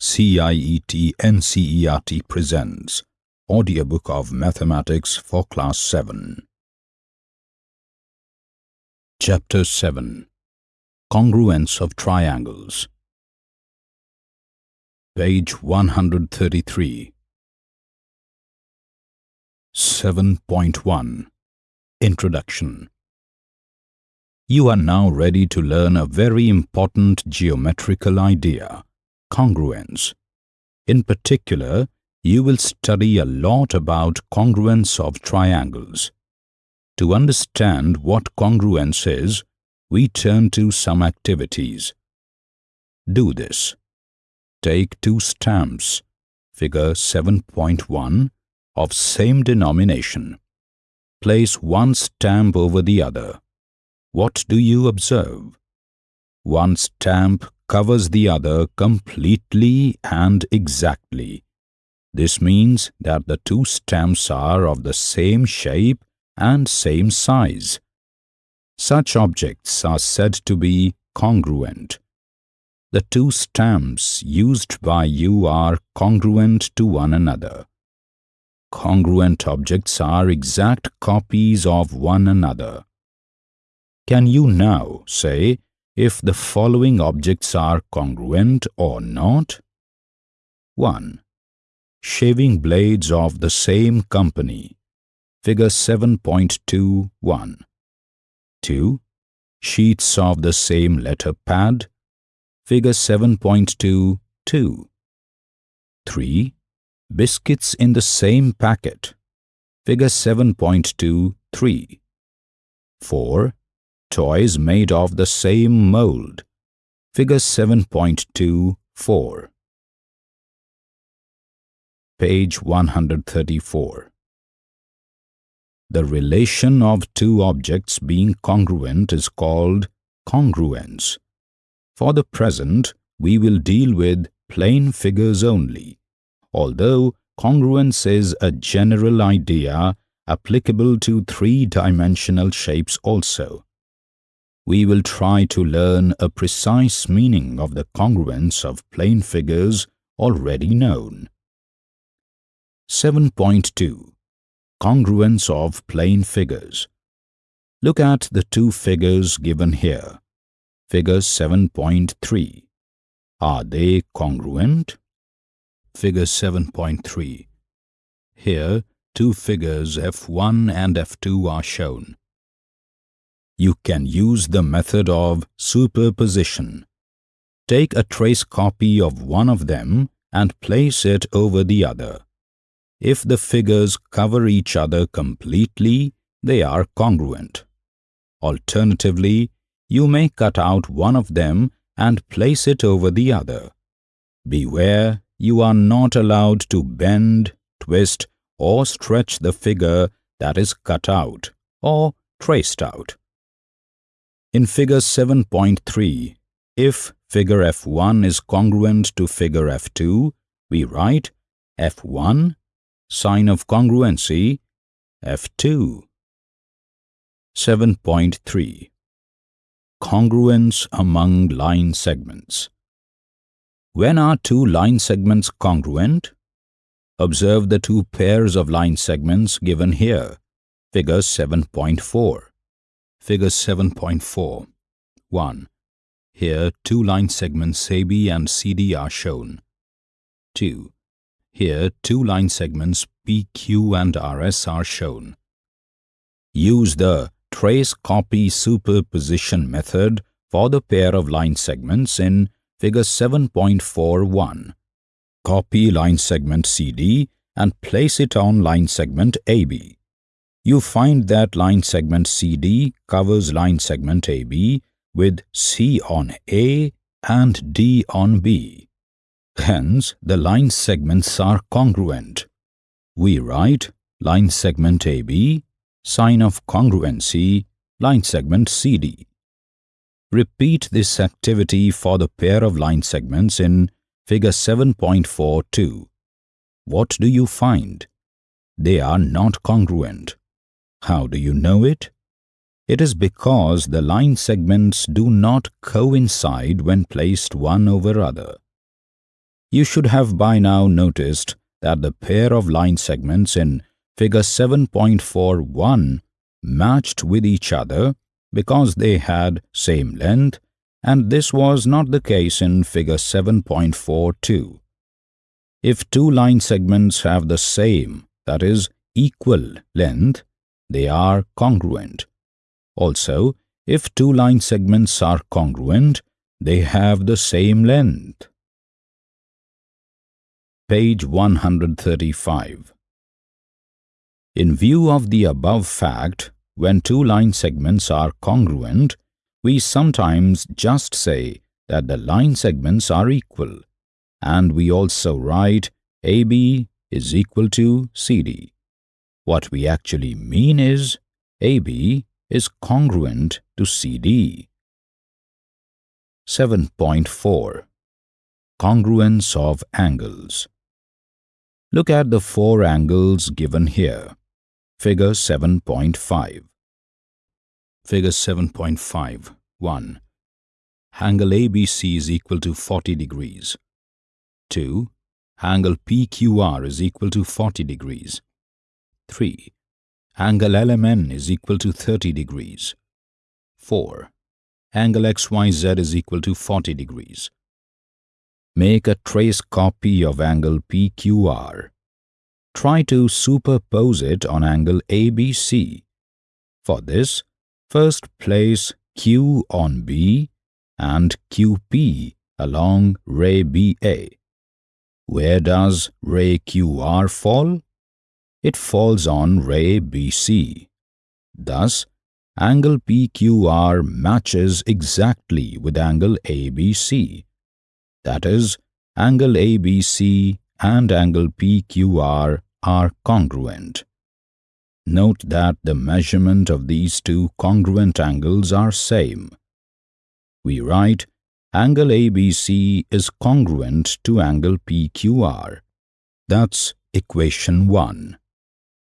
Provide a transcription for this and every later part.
CIET NCERT presents Audiobook of Mathematics for Class 7. Chapter 7 Congruence of Triangles. Page 133 7.1 Introduction. You are now ready to learn a very important geometrical idea, congruence. In particular, you will study a lot about congruence of triangles. To understand what congruence is, we turn to some activities. Do this. Take two stamps, figure 7.1, of same denomination. Place one stamp over the other. What do you observe? One stamp covers the other completely and exactly. This means that the two stamps are of the same shape and same size. Such objects are said to be congruent. The two stamps used by you are congruent to one another. Congruent objects are exact copies of one another. Can you now say if the following objects are congruent or not? 1. Shaving blades of the same company. Figure 7.21. 2. Sheets of the same letter pad. Figure 7.22. 3 biscuits in the same packet. Figure 7.23. 4. Toys made of the same mold. Figure 7.24. Page 134. The relation of two objects being congruent is called congruence. For the present, we will deal with plane figures only although congruence is a general idea applicable to three-dimensional shapes also. We will try to learn a precise meaning of the congruence of plane figures already known. 7.2 Congruence of plane figures Look at the two figures given here. Figure 7.3. Are they congruent? Figure 7.3. Here, two figures F1 and F2 are shown. You can use the method of superposition. Take a trace copy of one of them and place it over the other. If the figures cover each other completely, they are congruent. Alternatively, you may cut out one of them and place it over the other. Beware you are not allowed to bend, twist or stretch the figure that is cut out or traced out. In figure 7.3, if figure F1 is congruent to figure F2, we write F1, sign of congruency, F2. 7.3 Congruence among line segments when are two line segments congruent? Observe the two pairs of line segments given here. Figure 7.4. Figure 7.4. 1. Here two line segments AB and CD are shown. 2. Here two line segments PQ and RS are shown. Use the trace copy superposition method for the pair of line segments in figure 7.41. Copy line segment CD and place it on line segment AB. You find that line segment CD covers line segment AB with C on A and D on B. Hence, the line segments are congruent. We write line segment AB, sign of congruency, line segment CD. Repeat this activity for the pair of line segments in figure 7.42. What do you find? They are not congruent. How do you know it? It is because the line segments do not coincide when placed one over other. You should have by now noticed that the pair of line segments in figure 7.41 matched with each other because they had same length and this was not the case in figure 7.42. If two line segments have the same, that is, equal length, they are congruent. Also, if two line segments are congruent, they have the same length. Page 135 In view of the above fact, when two line segments are congruent, we sometimes just say that the line segments are equal, and we also write AB is equal to CD. What we actually mean is AB is congruent to CD. 7.4 Congruence of angles Look at the four angles given here. Figure 7.5 Figure 7.5 1. Angle ABC is equal to 40 degrees. 2. Angle PQR is equal to 40 degrees. 3. Angle LMN is equal to 30 degrees. 4. Angle XYZ is equal to 40 degrees. Make a trace copy of angle PQR. Try to superpose it on angle ABC. For this, first place Q on B and QP along ray BA. Where does ray QR fall? It falls on ray BC. Thus, angle PQR matches exactly with angle ABC. That is, angle ABC and angle PQR are congruent. Note that the measurement of these two congruent angles are same. We write angle ABC is congruent to angle PQR. That's equation 1.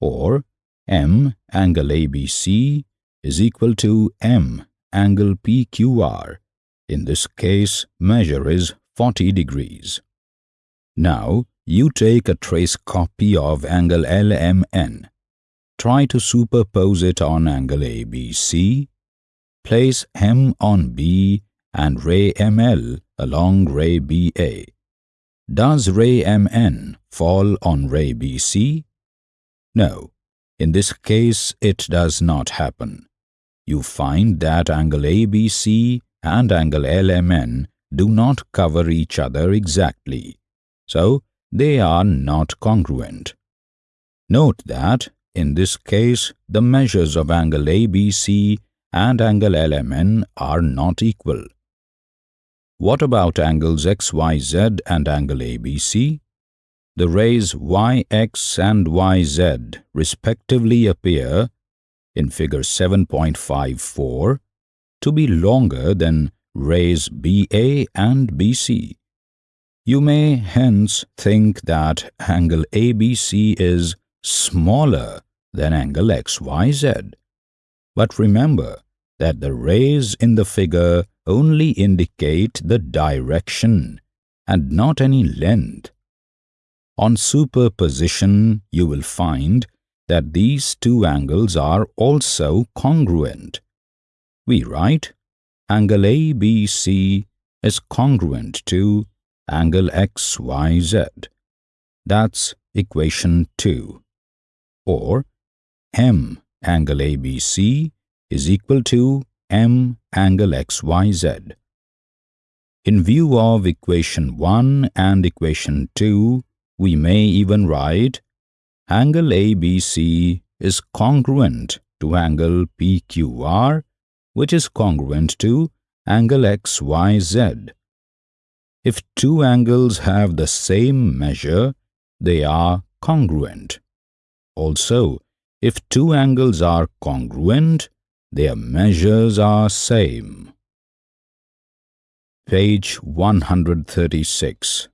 Or M angle ABC is equal to M angle PQR. In this case, measure is 40 degrees. Now, you take a trace copy of angle LMN. Try to superpose it on angle ABC. Place M on B and ray ML along ray BA. Does ray MN fall on ray BC? No, in this case it does not happen. You find that angle ABC and angle LMN do not cover each other exactly, so they are not congruent. Note that, in this case, the measures of angle ABC and angle LMN are not equal. What about angles XYZ and angle ABC? The rays YX and YZ respectively appear, in figure 7.54, to be longer than rays BA and BC. You may hence think that angle ABC is smaller than angle XYZ. But remember that the rays in the figure only indicate the direction and not any length. On superposition, you will find that these two angles are also congruent. We write angle ABC is congruent to angle XYZ. That's equation 2. Or M angle ABC is equal to M angle XYZ. In view of equation 1 and equation 2, we may even write angle ABC is congruent to angle PQR which is congruent to angle XYZ. If two angles have the same measure, they are congruent. Also, if two angles are congruent, their measures are same. Page 136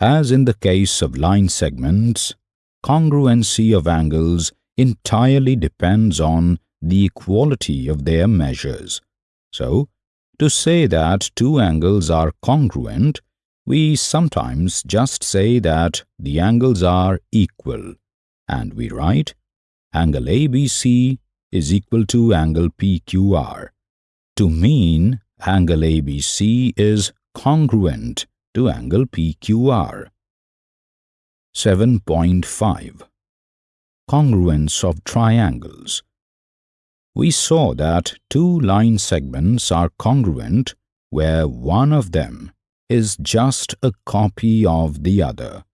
As in the case of line segments, congruency of angles entirely depends on the equality of their measures. So, to say that two angles are congruent, We sometimes just say that the angles are equal. And we write angle ABC is equal to angle PQR to mean angle ABC is congruent to angle PQR. 7.5 Congruence of triangles We saw that two line segments are congruent where one of them is just a copy of the other.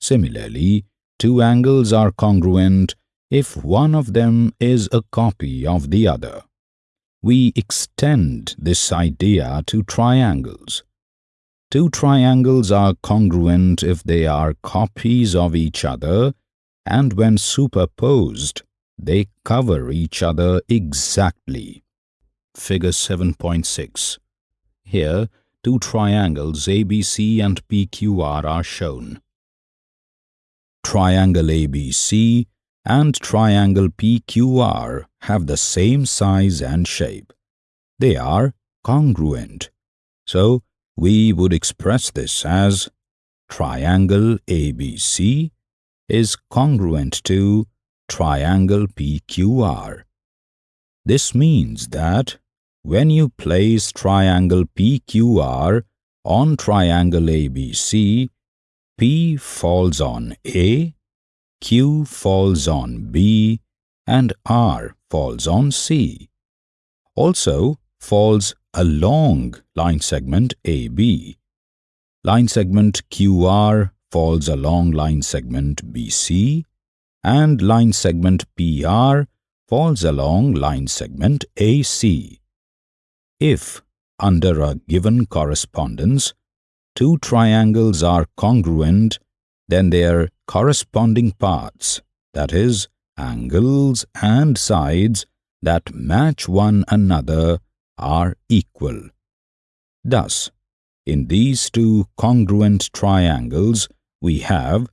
Similarly, two angles are congruent if one of them is a copy of the other. We extend this idea to triangles. Two triangles are congruent if they are copies of each other and when superposed, they cover each other exactly. Figure 7.6 Here, two triangles ABC and PQR are shown. Triangle ABC and triangle PQR have the same size and shape. They are congruent. So, we would express this as triangle ABC is congruent to triangle PQR. This means that when you place triangle PQR on triangle ABC, P falls on A, Q falls on B, and R falls on C. Also falls along line segment AB. Line segment QR falls along line segment BC and line segment PR falls along line segment AC. If, under a given correspondence, two triangles are congruent, then their corresponding parts, that is, angles and sides that match one another are equal. Thus, in these two congruent triangles, we have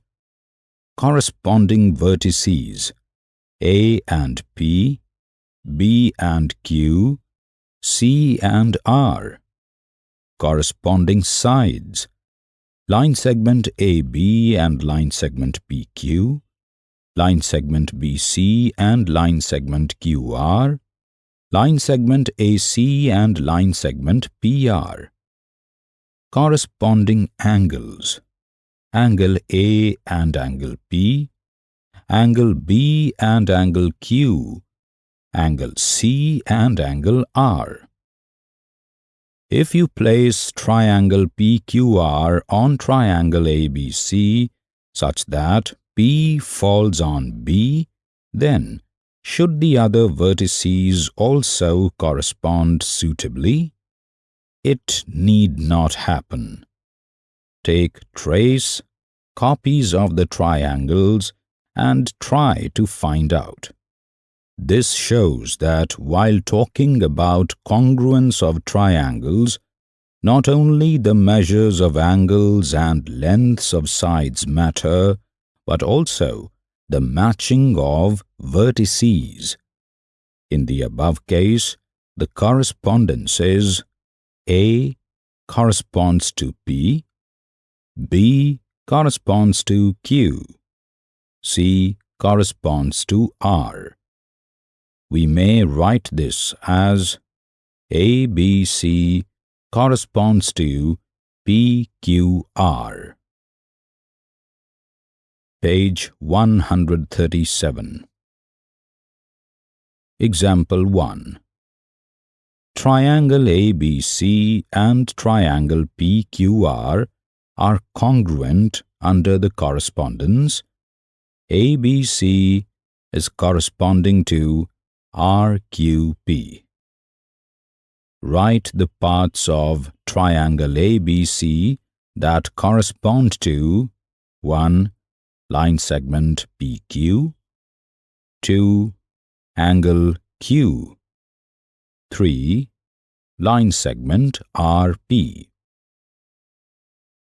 corresponding vertices A and P, B and Q, C and R, corresponding sides, line segment AB and line segment PQ, line segment BC and line segment QR, line segment AC and line segment PR. Corresponding angles angle A and angle P, angle B and angle Q, angle C and angle R. If you place triangle PQR on triangle ABC such that P falls on B, then should the other vertices also correspond suitably? It need not happen. Take trace, copies of the triangles and try to find out. This shows that while talking about congruence of triangles, not only the measures of angles and lengths of sides matter, but also the matching of vertices. In the above case, the correspondence is A corresponds to P, B corresponds to Q. C corresponds to R. We may write this as ABC corresponds to PQR. Page 137 Example 1 Triangle ABC and triangle PQR are congruent under the correspondence, ABC is corresponding to RQP. Write the parts of triangle ABC that correspond to 1. Line segment PQ 2. Angle Q 3. Line segment RP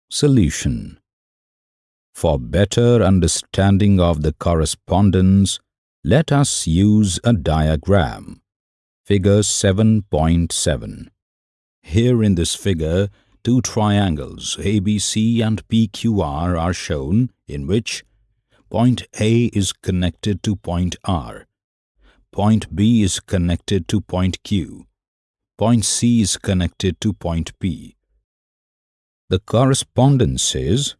Solution For better understanding of the correspondence, let us use a diagram. Figure 7.7 Here in this figure, two triangles ABC and PQR are shown in which point A is connected to point R, point B is connected to point Q, point C is connected to point P. The correspondence is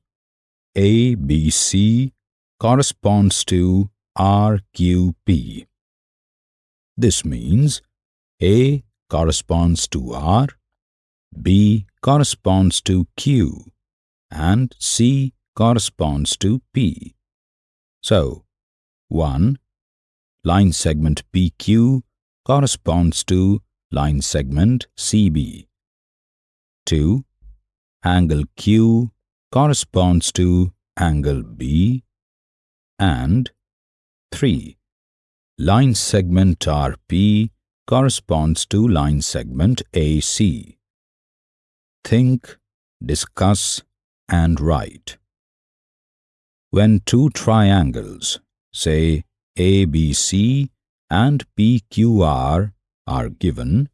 ABC corresponds to RQP. This means A corresponds to R, B corresponds to Q, and C corresponds to P. So, 1. Line segment PQ corresponds to line segment CB. 2. Angle Q corresponds to angle B. And 3. Line segment RP corresponds to line segment AC. Think, discuss and write. When two triangles, say ABC and PQR, are given,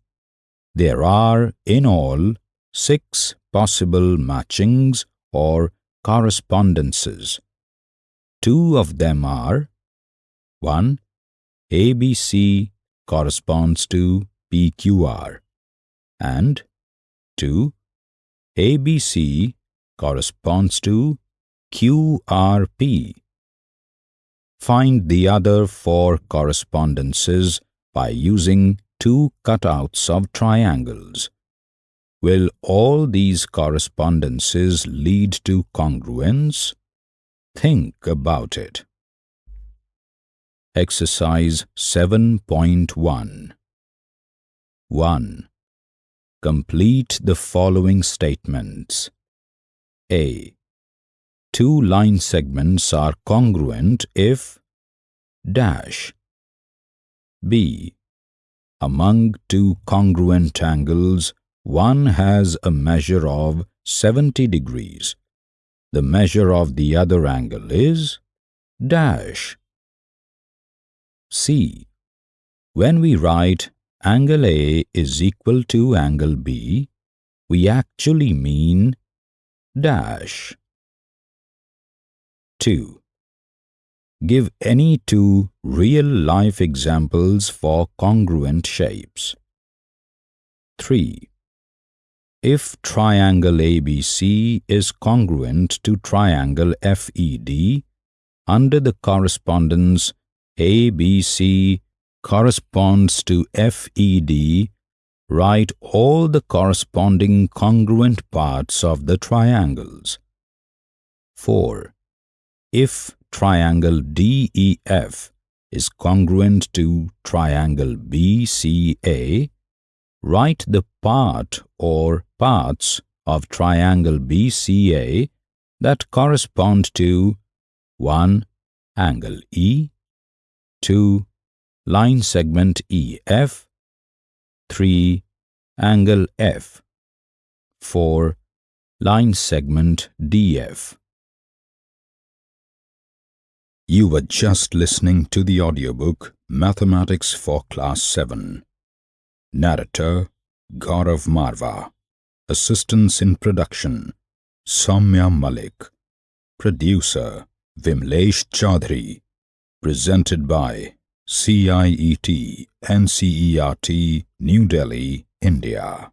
there are in all six possible matchings or correspondences. Two of them are 1. ABC corresponds to PQR and 2. ABC corresponds to QRP. Find the other four correspondences by using two cutouts of triangles. Will all these correspondences lead to congruence? Think about it. Exercise 7.1 1. Complete the following statements. A. Two line segments are congruent if dash. B. Among two congruent angles, one has a measure of 70 degrees. The measure of the other angle is dash. C. When we write angle A is equal to angle B, we actually mean dash. 2. Give any two real-life examples for congruent shapes. 3. If triangle ABC is congruent to triangle FED, under the correspondence ABC corresponds to FED, write all the corresponding congruent parts of the triangles. 4. If triangle DEF is congruent to triangle BCA, write the part or parts of triangle BCA that correspond to 1. Angle E 2. Line segment EF 3. Angle F 4. Line segment DF You were just listening to the audiobook Mathematics for Class 7. Narrator Gaurav Marva Assistance in Production Soumya Malik. Producer Vimlesh Chaudhary. Presented by CIET NCERT New Delhi, India